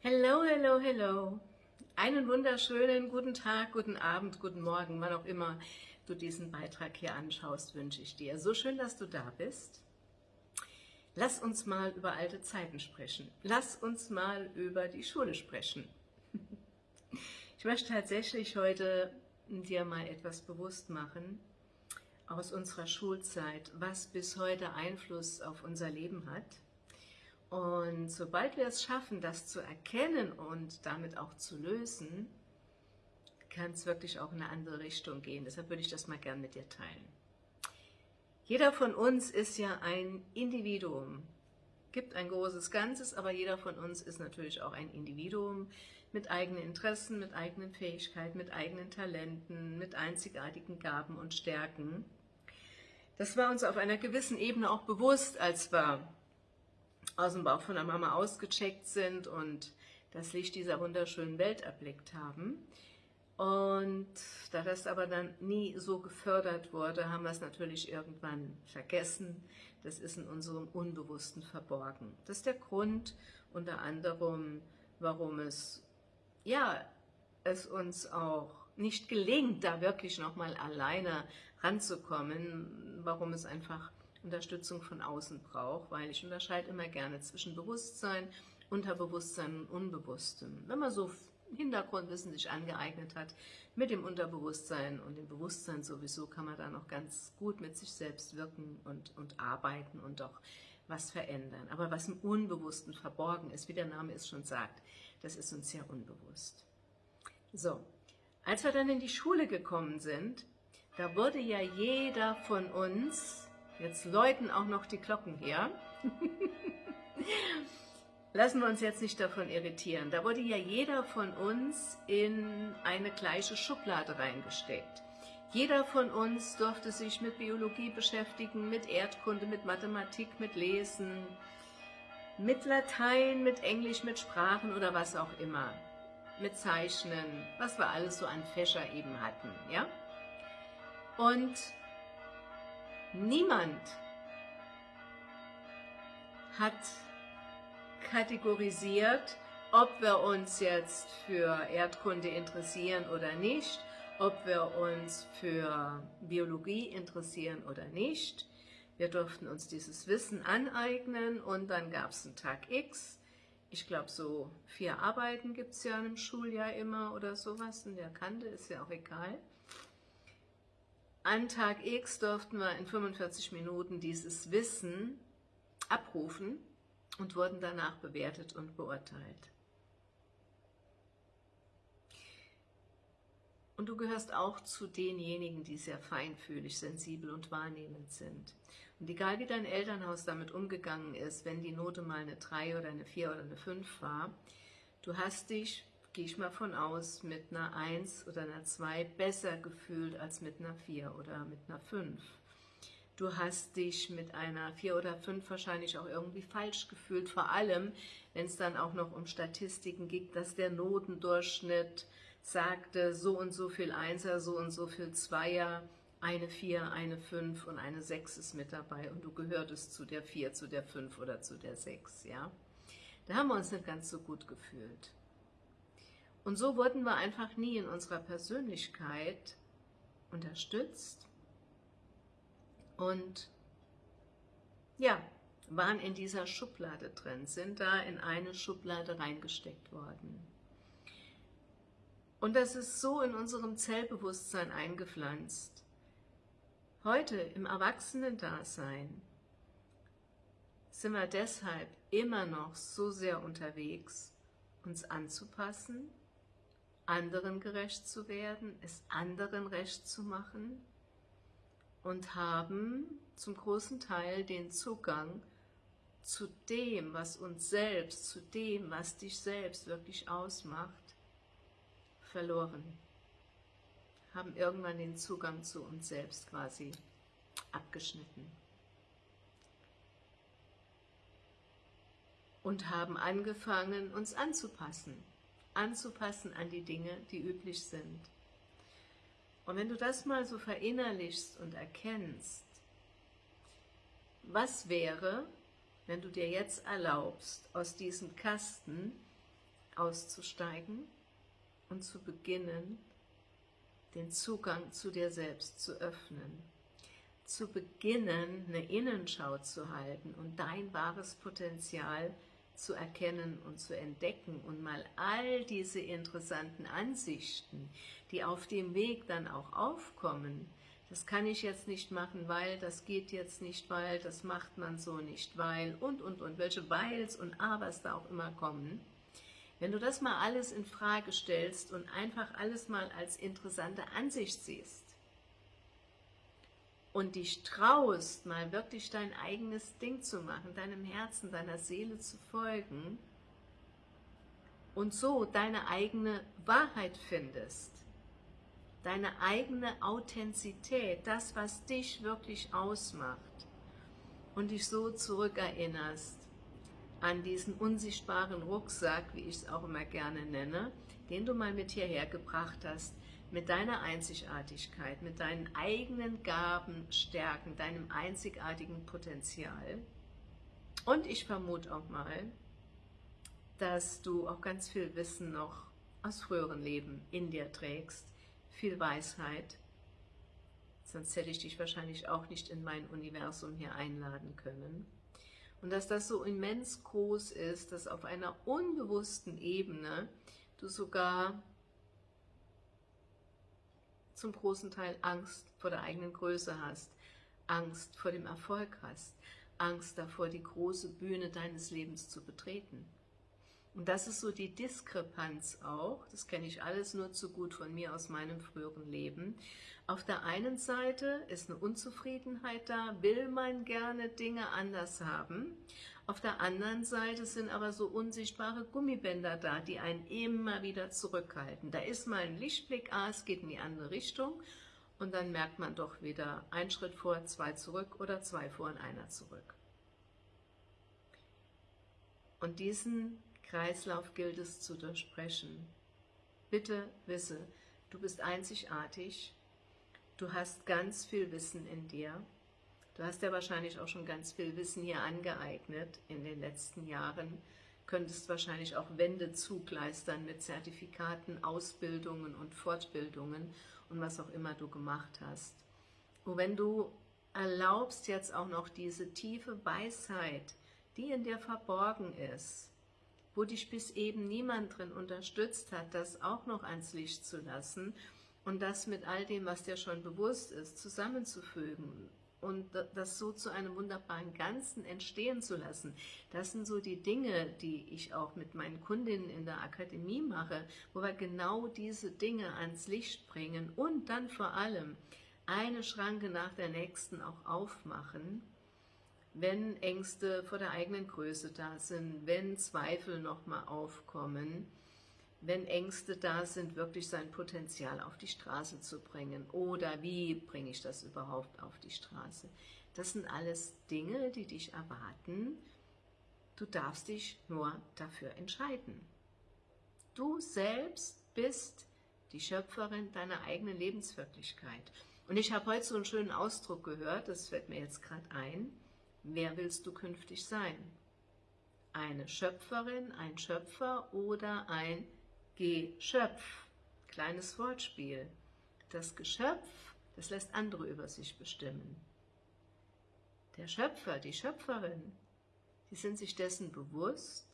Hello, hello, hello. Einen wunderschönen guten Tag, guten Abend, guten Morgen, wann auch immer du diesen Beitrag hier anschaust, wünsche ich dir. So schön, dass du da bist. Lass uns mal über alte Zeiten sprechen. Lass uns mal über die Schule sprechen. Ich möchte tatsächlich heute dir mal etwas bewusst machen aus unserer Schulzeit, was bis heute Einfluss auf unser Leben hat und sobald wir es schaffen, das zu erkennen und damit auch zu lösen, kann es wirklich auch in eine andere Richtung gehen. Deshalb würde ich das mal gern mit dir teilen. Jeder von uns ist ja ein Individuum, gibt ein großes Ganzes, aber jeder von uns ist natürlich auch ein Individuum mit eigenen Interessen, mit eigenen Fähigkeiten, mit eigenen Talenten, mit einzigartigen Gaben und Stärken. Das war uns auf einer gewissen Ebene auch bewusst, als wir aus dem Bauch von der Mama ausgecheckt sind und das Licht dieser wunderschönen Welt erblickt haben. Und da das aber dann nie so gefördert wurde, haben wir es natürlich irgendwann vergessen. Das ist in unserem Unbewussten verborgen. Das ist der Grund unter anderem, warum es, ja, es uns auch nicht gelingt, da wirklich nochmal alleine ranzukommen, warum es einfach Unterstützung von außen braucht, weil ich unterscheide immer gerne zwischen Bewusstsein, Unterbewusstsein und Unbewusstem. Wenn man so Hintergrundwissen sich angeeignet hat mit dem Unterbewusstsein und dem Bewusstsein sowieso, kann man da noch ganz gut mit sich selbst wirken und, und arbeiten und auch was verändern. Aber was im Unbewussten verborgen ist, wie der Name es schon sagt, das ist uns ja unbewusst. So, als wir dann in die Schule gekommen sind, da wurde ja jeder von uns Jetzt läuten auch noch die Glocken hier. Lassen wir uns jetzt nicht davon irritieren. Da wurde ja jeder von uns in eine gleiche Schublade reingesteckt. Jeder von uns durfte sich mit Biologie beschäftigen, mit Erdkunde, mit Mathematik, mit Lesen, mit Latein, mit Englisch, mit Sprachen oder was auch immer. Mit Zeichnen, was wir alles so an Fächer eben hatten. ja? Und Niemand hat kategorisiert, ob wir uns jetzt für Erdkunde interessieren oder nicht, ob wir uns für Biologie interessieren oder nicht. Wir durften uns dieses Wissen aneignen und dann gab es einen Tag X. Ich glaube, so vier Arbeiten gibt es ja im Schuljahr immer oder sowas in der Kante, ist ja auch egal. An Tag X durften wir in 45 Minuten dieses Wissen abrufen und wurden danach bewertet und beurteilt. Und du gehörst auch zu denjenigen, die sehr feinfühlig, sensibel und wahrnehmend sind. Und egal wie dein Elternhaus damit umgegangen ist, wenn die Note mal eine 3 oder eine 4 oder eine 5 war, du hast dich gehe ich mal von aus, mit einer 1 oder einer 2 besser gefühlt als mit einer 4 oder mit einer 5. Du hast dich mit einer 4 oder 5 wahrscheinlich auch irgendwie falsch gefühlt, vor allem, wenn es dann auch noch um Statistiken ging, dass der Notendurchschnitt sagte, so und so viel Einser, so und so viel Zweier, eine 4, eine 5 und eine 6 ist mit dabei und du gehörtest zu der 4, zu der 5 oder zu der 6, ja. Da haben wir uns nicht ganz so gut gefühlt. Und so wurden wir einfach nie in unserer Persönlichkeit unterstützt und ja, waren in dieser Schublade drin, sind da in eine Schublade reingesteckt worden. Und das ist so in unserem Zellbewusstsein eingepflanzt. Heute im Erwachsenen-Dasein sind wir deshalb immer noch so sehr unterwegs, uns anzupassen, anderen gerecht zu werden, es anderen recht zu machen und haben zum großen Teil den Zugang zu dem, was uns selbst, zu dem, was dich selbst wirklich ausmacht, verloren. Haben irgendwann den Zugang zu uns selbst quasi abgeschnitten. Und haben angefangen, uns anzupassen anzupassen an die Dinge, die üblich sind. Und wenn du das mal so verinnerlichst und erkennst, was wäre, wenn du dir jetzt erlaubst, aus diesem Kasten auszusteigen und zu beginnen, den Zugang zu dir selbst zu öffnen, zu beginnen, eine Innenschau zu halten und dein wahres Potenzial zu erkennen und zu entdecken und mal all diese interessanten Ansichten, die auf dem Weg dann auch aufkommen, das kann ich jetzt nicht machen, weil, das geht jetzt nicht, weil, das macht man so nicht, weil und, und, und, welche Weils und Abers da auch immer kommen, wenn du das mal alles in Frage stellst und einfach alles mal als interessante Ansicht siehst und dich traust, mal wirklich dein eigenes Ding zu machen, deinem Herzen, deiner Seele zu folgen und so deine eigene Wahrheit findest, deine eigene Authentizität, das, was dich wirklich ausmacht. Und dich so zurückerinnerst an diesen unsichtbaren Rucksack, wie ich es auch immer gerne nenne, den du mal mit hierher gebracht hast, mit deiner Einzigartigkeit, mit deinen eigenen Gaben, Stärken, deinem einzigartigen Potenzial. Und ich vermute auch mal, dass du auch ganz viel Wissen noch aus früheren Leben in dir trägst, viel Weisheit, sonst hätte ich dich wahrscheinlich auch nicht in mein Universum hier einladen können. Und dass das so immens groß ist, dass auf einer unbewussten Ebene du sogar zum großen Teil Angst vor der eigenen Größe hast, Angst vor dem Erfolg hast, Angst davor, die große Bühne deines Lebens zu betreten. Und das ist so die Diskrepanz auch, das kenne ich alles nur zu gut von mir aus meinem früheren Leben. Auf der einen Seite ist eine Unzufriedenheit da, will man gerne Dinge anders haben. Auf der anderen Seite sind aber so unsichtbare Gummibänder da, die einen immer wieder zurückhalten. Da ist mal ein Lichtblick, ah, es geht in die andere Richtung und dann merkt man doch wieder ein Schritt vor, zwei zurück oder zwei vor und einer zurück. Und diesen Kreislauf gilt es zu durchbrechen. Bitte wisse, du bist einzigartig, du hast ganz viel Wissen in dir, du hast ja wahrscheinlich auch schon ganz viel Wissen hier angeeignet in den letzten Jahren, könntest wahrscheinlich auch Wände zugleistern mit Zertifikaten, Ausbildungen und Fortbildungen und was auch immer du gemacht hast. Und wenn du erlaubst jetzt auch noch diese tiefe Weisheit, die in dir verborgen ist, wo dich bis eben niemand drin unterstützt hat, das auch noch ans Licht zu lassen und das mit all dem, was dir schon bewusst ist, zusammenzufügen und das so zu einem wunderbaren Ganzen entstehen zu lassen. Das sind so die Dinge, die ich auch mit meinen Kundinnen in der Akademie mache, wo wir genau diese Dinge ans Licht bringen und dann vor allem eine Schranke nach der nächsten auch aufmachen, wenn Ängste vor der eigenen Größe da sind, wenn Zweifel nochmal aufkommen, wenn Ängste da sind, wirklich sein Potenzial auf die Straße zu bringen oder wie bringe ich das überhaupt auf die Straße. Das sind alles Dinge, die dich erwarten. Du darfst dich nur dafür entscheiden. Du selbst bist die Schöpferin deiner eigenen Lebenswirklichkeit. Und ich habe heute so einen schönen Ausdruck gehört, das fällt mir jetzt gerade ein, Wer willst du künftig sein? Eine Schöpferin, ein Schöpfer oder ein Geschöpf? Kleines Wortspiel. Das Geschöpf, das lässt andere über sich bestimmen. Der Schöpfer, die Schöpferin, die sind sich dessen bewusst,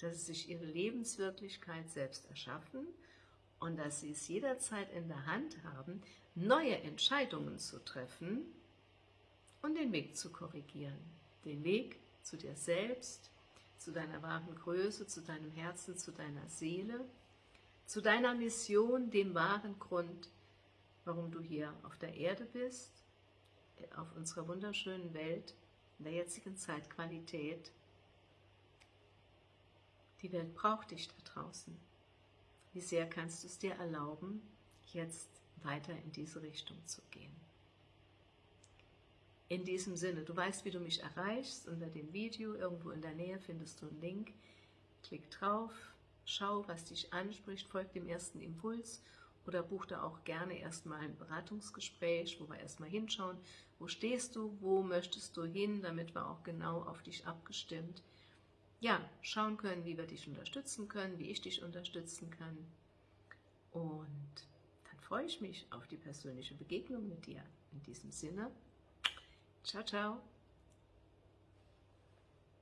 dass sie sich ihre Lebenswirklichkeit selbst erschaffen und dass sie es jederzeit in der Hand haben, neue Entscheidungen zu treffen, und den Weg zu korrigieren. Den Weg zu dir selbst, zu deiner wahren Größe, zu deinem Herzen, zu deiner Seele, zu deiner Mission, dem wahren Grund, warum du hier auf der Erde bist, auf unserer wunderschönen Welt, in der jetzigen Zeitqualität. Die Welt braucht dich da draußen. Wie sehr kannst du es dir erlauben, jetzt weiter in diese Richtung zu gehen? In diesem Sinne, du weißt, wie du mich erreichst, unter dem Video, irgendwo in der Nähe findest du einen Link, klick drauf, schau, was dich anspricht, folg dem ersten Impuls oder buch da auch gerne erstmal ein Beratungsgespräch, wo wir erstmal hinschauen, wo stehst du, wo möchtest du hin, damit wir auch genau auf dich abgestimmt ja, schauen können, wie wir dich unterstützen können, wie ich dich unterstützen kann. Und dann freue ich mich auf die persönliche Begegnung mit dir. In diesem Sinne, ciao, ciao.